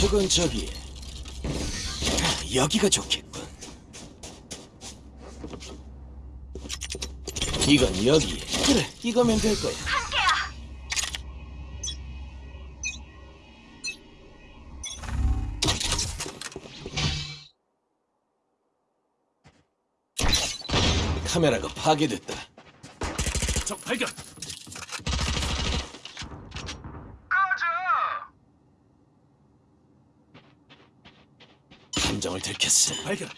저건 저기 여기가 좋겠군. 이건 여기. 그래, 이거면 될 거야. 카메라가 파괴됐다. 적 발견. 함정을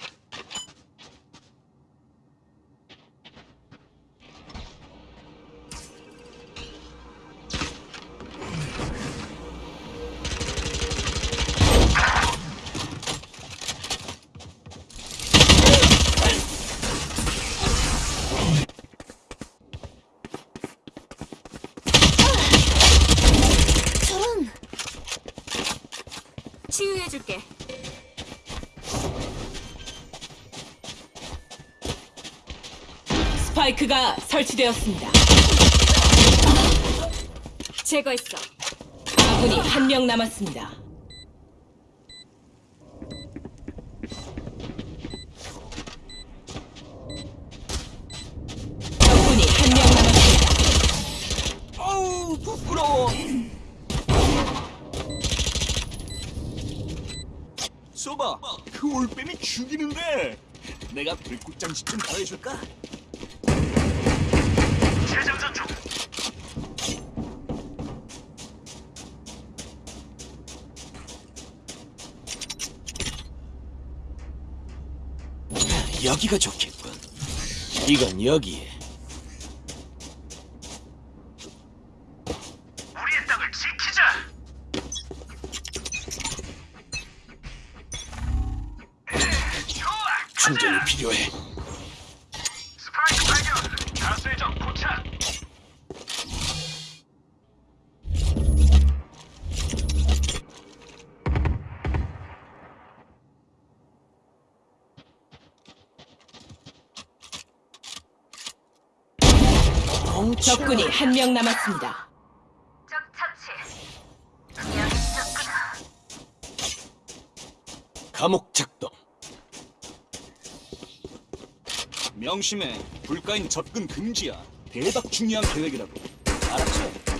스파이크가 설치되었습니다. 제거했어 아군이 한 명 남았습니다. 적군이 한 명 남았습니다. 어우 부끄러워. 소바, 그 올빼미 죽이는데. 내가 불꽃장식 좀 더해줄까? 여기가 좋겠군. 이건 여기에. 적군이 한 명 남았습니다. 적 처치 여기 있었구나 감옥 작동. 명심해. 불가인 접근 금지야. 대박 중요한 계획이라고. 알았지?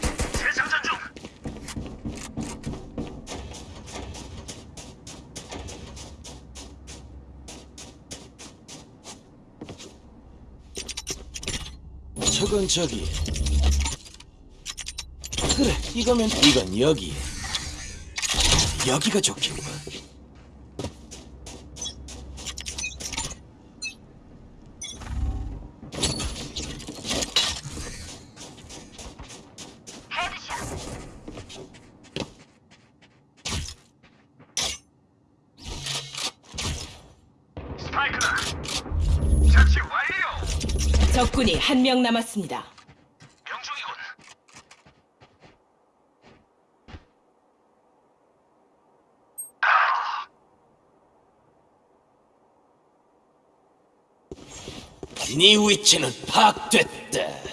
저건 저기. 그래, 이거면 이건 여기에. 여기가 좋겠군. 헤드샷 스파이크다. 자치 완료. 적군이 한 명 남았습니다. 명중이군. 네 위치는 파악됐다.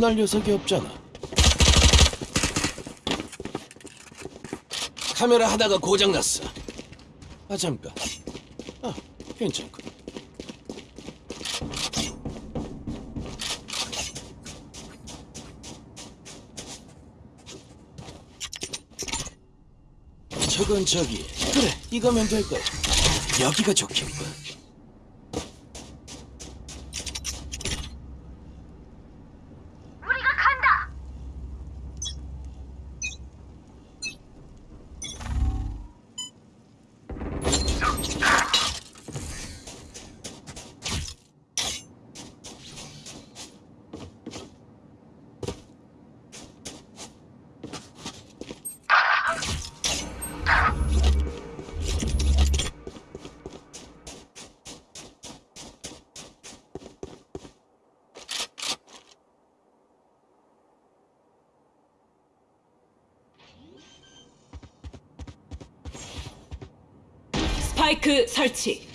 신문할 녀석이 없잖아. 카메라 하다가 고장 났어. 아 잠깐. 아 괜찮군. 저건 저기. 그래 이거면 될 거야. 여기가 좋겠군. 스파이크 설치.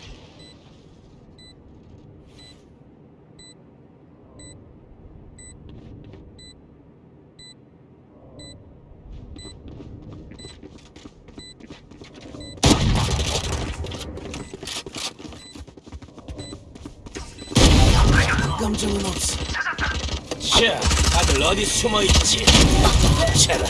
감정은 없어. 자, 다들 어디 숨어 있지? 차라.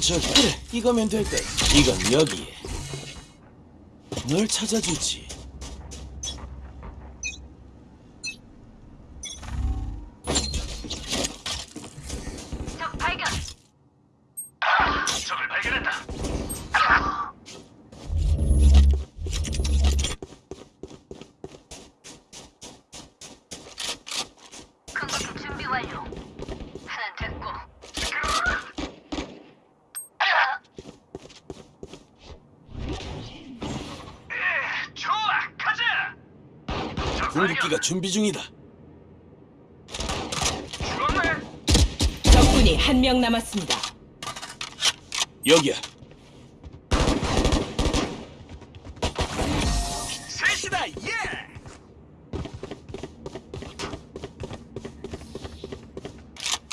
저건 저 그래 이거면 될 거야. 이건 여기에. 널 찾아주지. 궁극기가 준비 중이다. 적군이 한 명 남았습니다. 여기야. 셋이다. 예.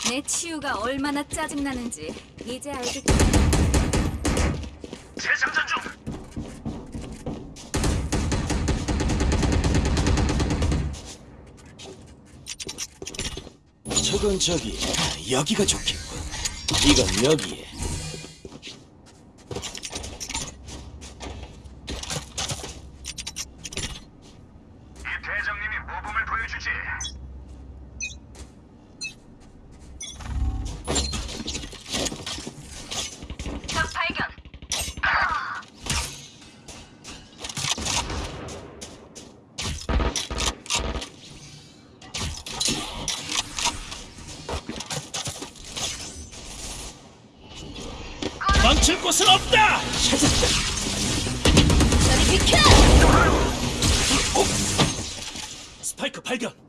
내 치유가 얼마나 짜증나는지 이제 알겠지. 저건 저기 아, 여기가 좋겠군. 이건 여기에. 곳은 없다. 찾았다. 저리 비켜! 스파이크 발견.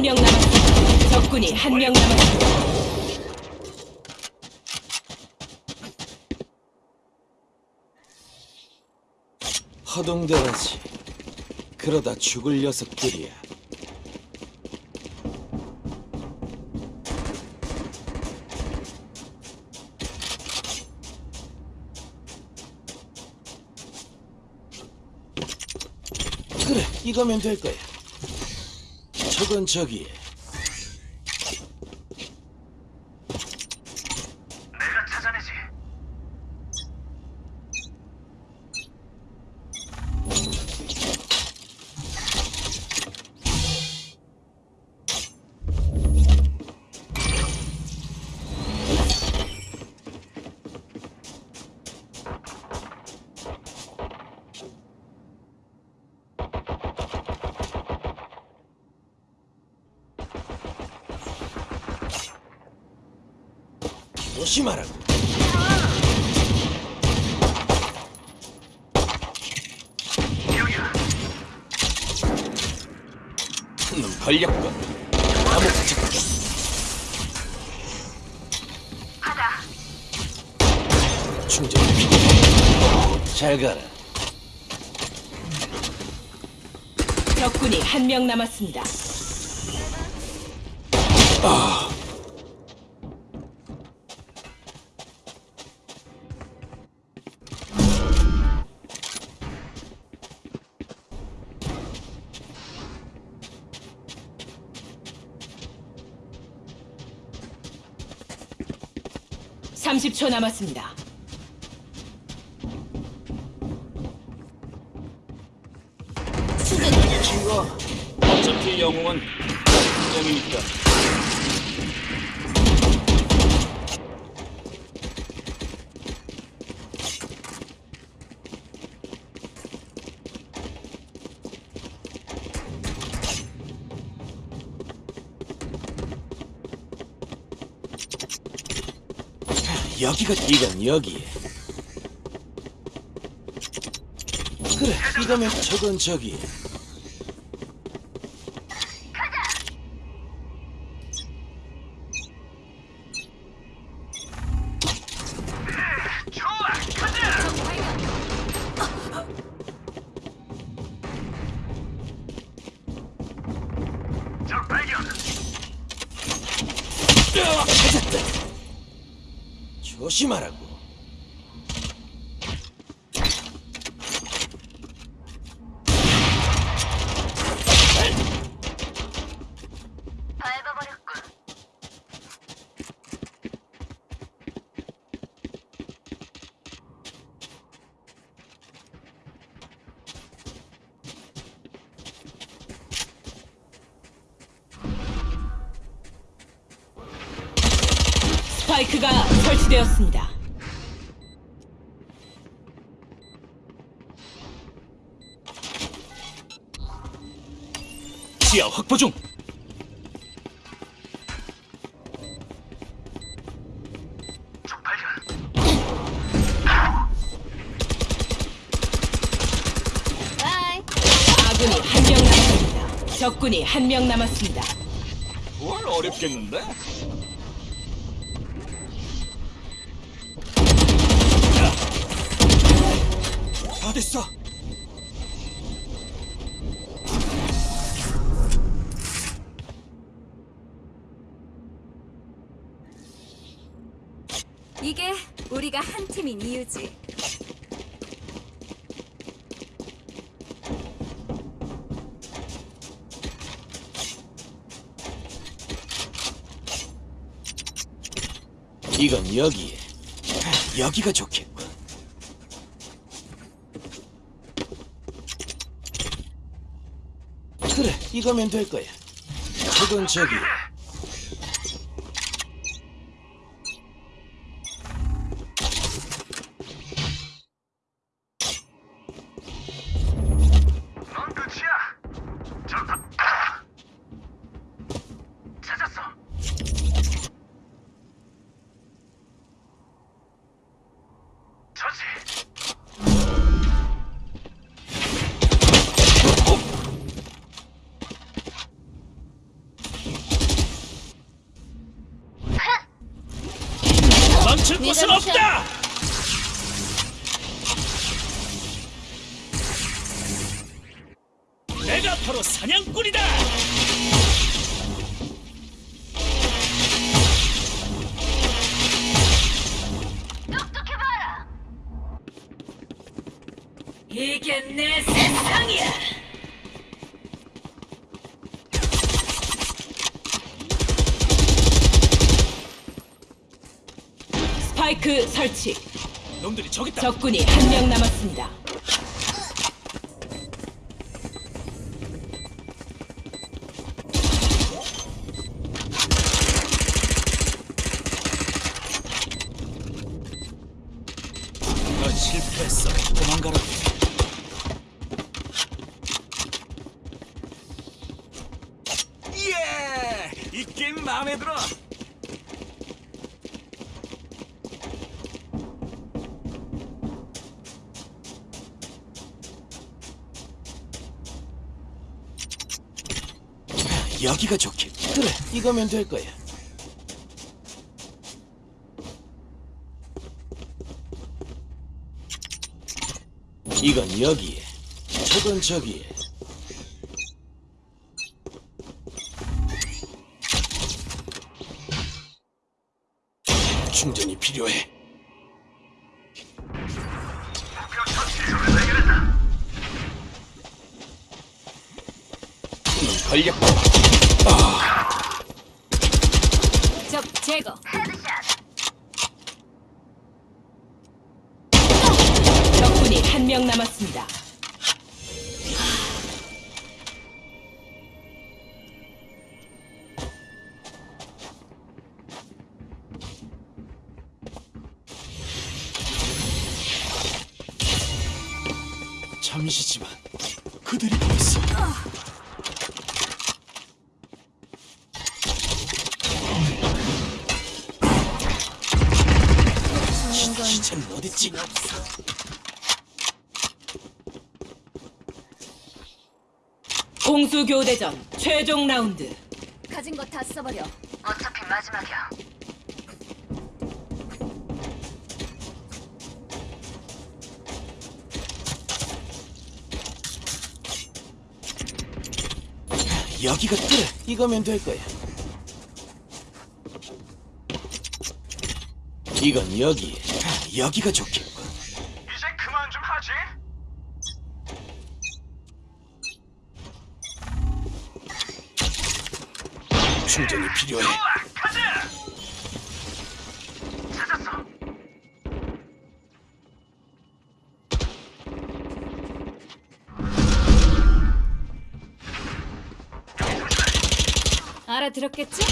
한 명 남았습니다. 적군이 한 명 남았습니다. 허둥대라지. 그러다 죽을 녀석들이야. 그래, 이거면 될 거야. 저기에. 조심하라고. 놈 걸렸군. 감옥 직격. 충전. 잘 가라. 적군이 한 명 남았습니다. 아. (30초) 남았습니다. 친구, 어차피 영웅은 영이니까. 여기가 이건 여기. 그래, 이거면 저건 저기. 스파이크가 설치되었습니다. 시야 확보 중. 아군이 한 명 남았습니다. 적군이 한 명 남았습니다. 뭘 어렵겠는데? 다 됐어. 이게 우리가 한 팀인 이유지. 이건 여기에. 여기가 좋겠군. 그래, 이거면 될 거야. 저건 저기. 스파이크 설치. 놈들이 저기 있다. 적군이 한 명 남았습니다. 여기가 좋겠. 그래, 이거면 될 거야. 이건 여기에, 저건 저기에. 충전이 필요해. 목표 적 제거. 적군이 한 명 남았습니다. 교대전 최종 라운드. 가진 거 다 써버려. 어차피 마지막이야. 여기가 그래. 이거면 될 거야. 이건 여기에. 여기가 좋겠군. 충전이 필요해. 알아들었겠지?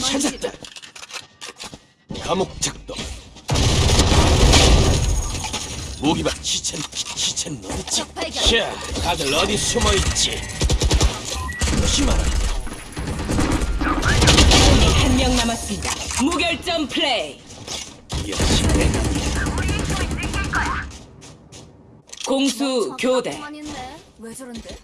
찾았다. 감옥 작동. 무기방 시체는 시- 시체는 어딨지? 적 발견. 자, 다들 어디 숨어 있지? 조심하라. 적군이 한 명 남았습니다. 무결점 플레이. 역시 내가 공수 교대. 왜 저런데?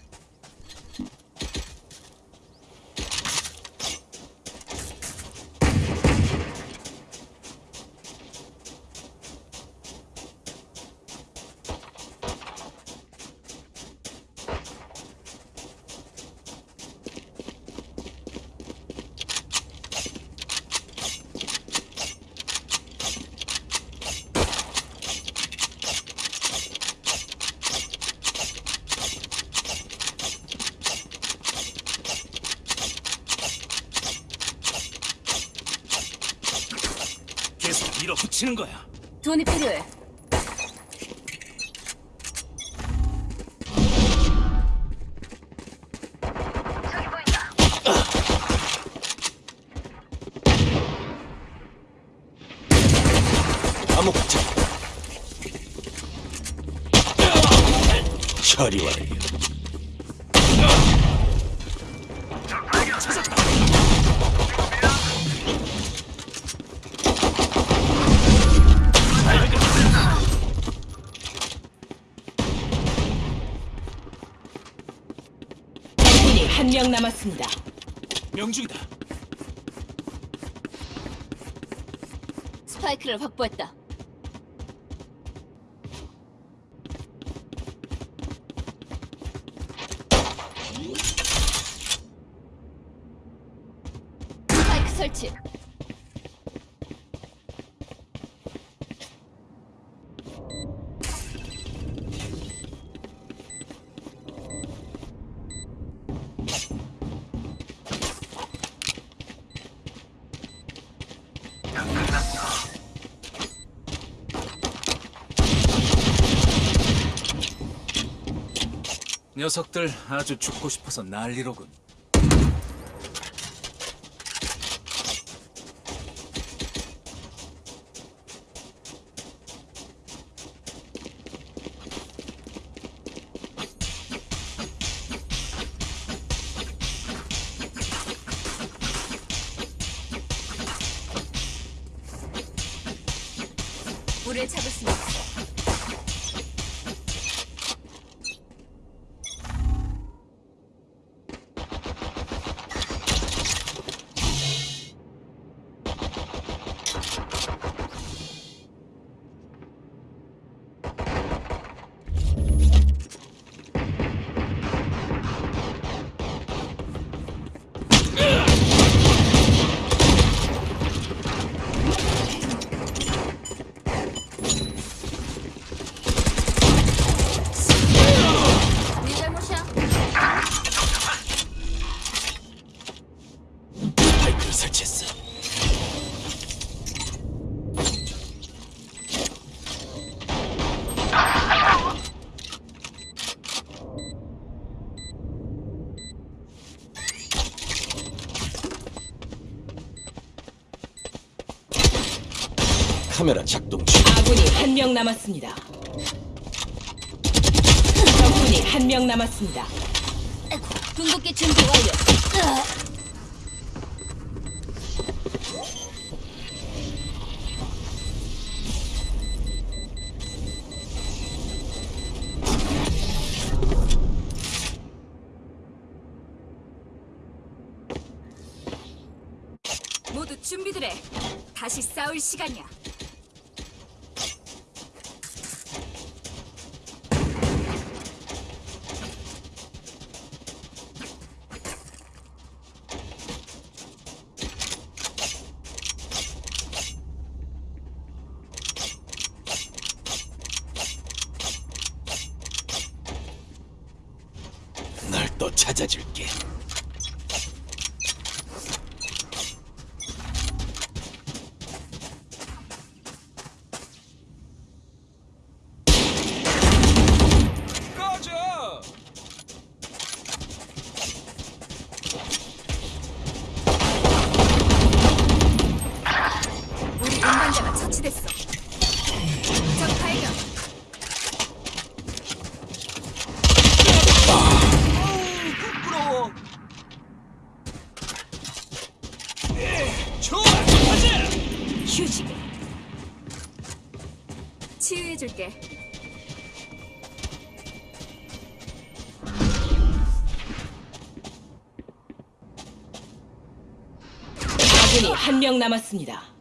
남았습니다. 명중이다. 스파이크를 확보했다. 녀석들 아주 죽고 싶어서 난리로군. 우리를 잡을 수 있어. 카메라 작동 중. 아군이 한 명 남았습니다. 적군이 한 명 남았습니다. 궁극기 준비 완료. 모두 준비들 해. 다시 싸울 시간이야. 명 남았습니다.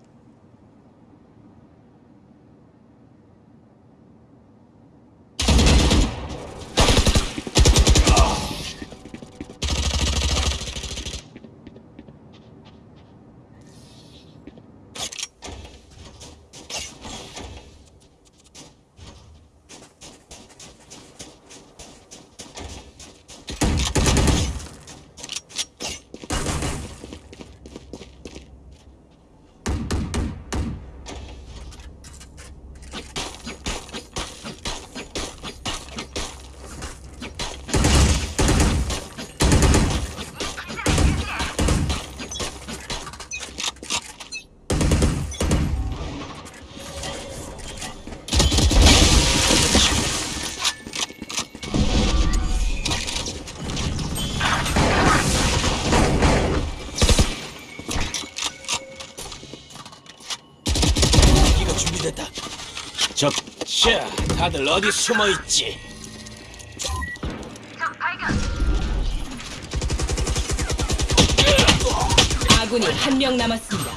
다들 어디 숨어 있지? 아군이 한 명 남았습니다.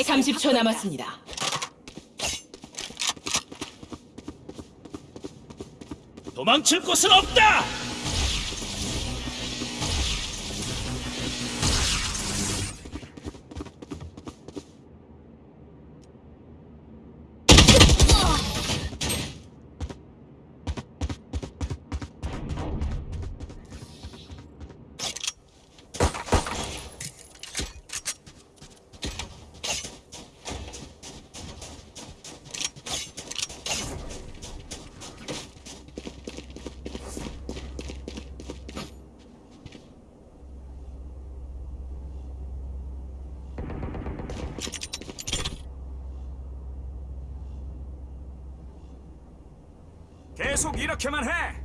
30초 남았습니다. 도망칠 곳은 없다! 계속 이렇게만 해.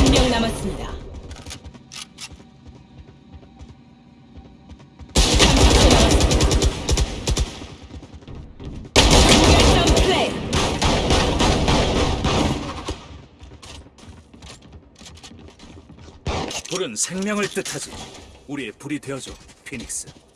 아군이 한 명 남았습니다. 30초 남았습니다. 결정 플레이. 불은 생명을 뜻하지. 우리의 불이 되어줘, 피닉스.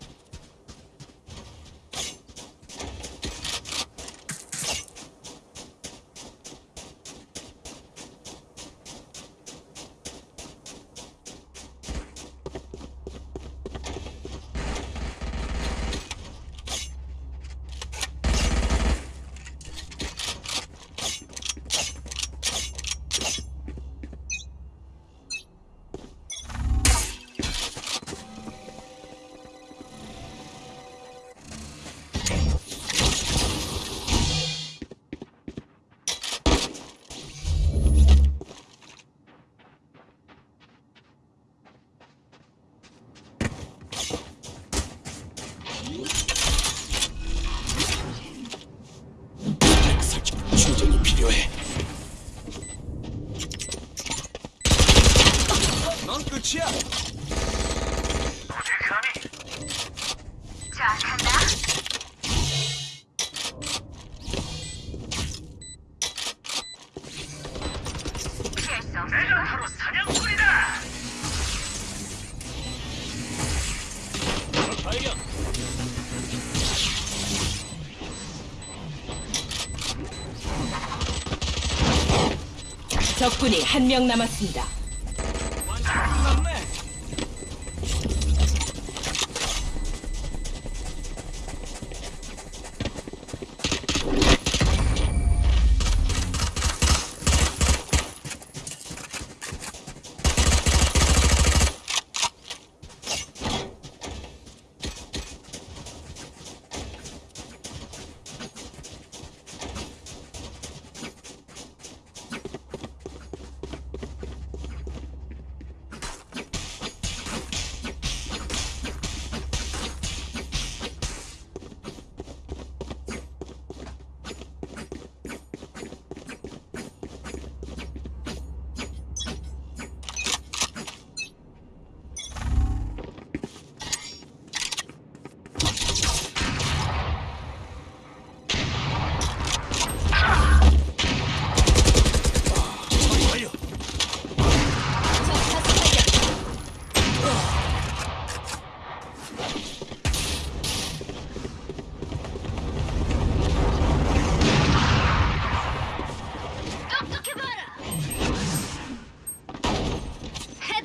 적군이 한 명 남았습니다.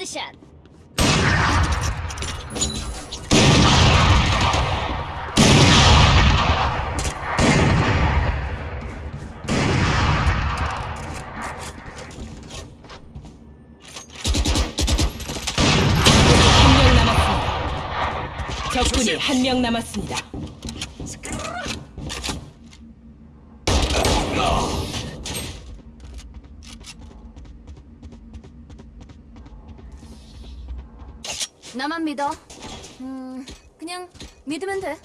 헤드샷. 적군이 한 명 남았습니다. 믿어. 음, 그냥 믿으면 돼.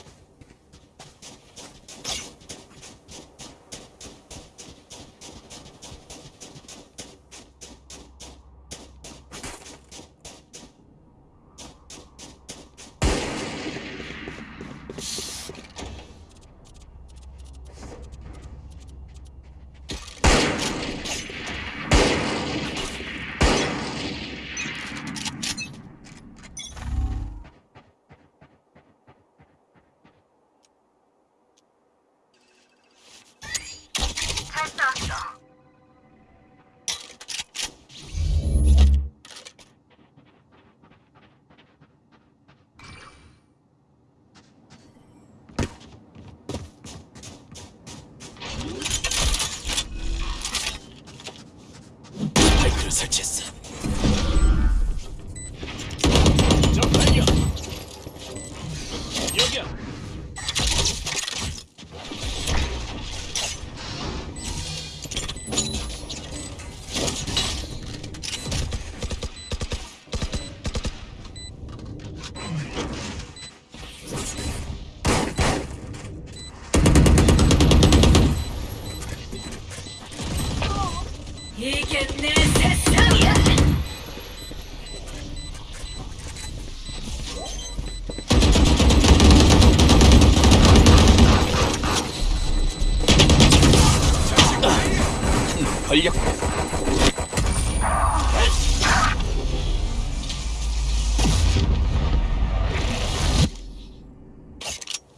완료.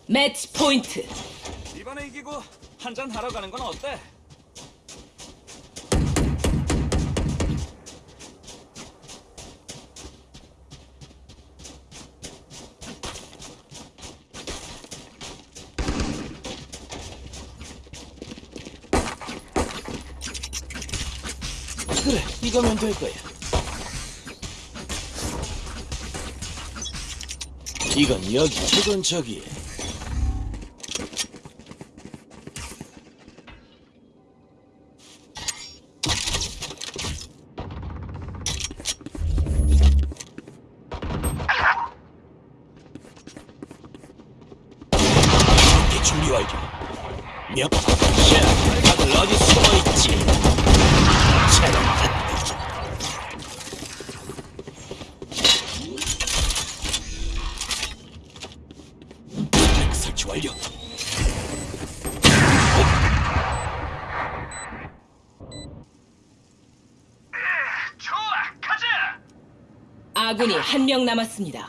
매치 포인트. 이번에 이기고 한잔 하러 가는 건 어때? 이거면 될 거야. 이건 여기, 저건 저기. 완료. 좋아, 가자. 아군이 한 명 남았습니다.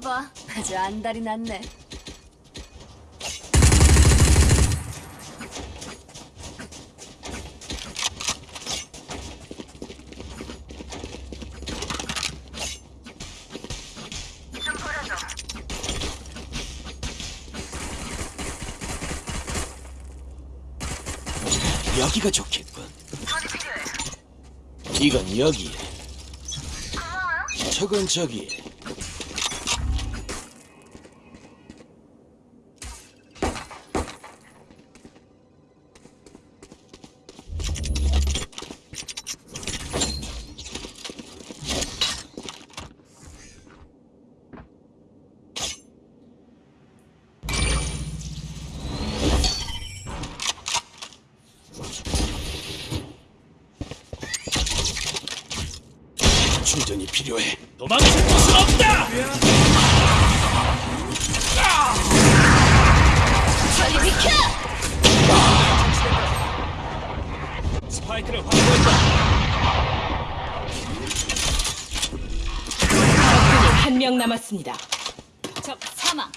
거 봐. 아주 안달이 났네. 여기가 좋겠군. 이건 고마워요. 저건 저기 필요해. 도망칠 곳은 없다. 저리 비켜! 스파이크를 확보했다. 적군이 한 명 남았습니다. 적 사망.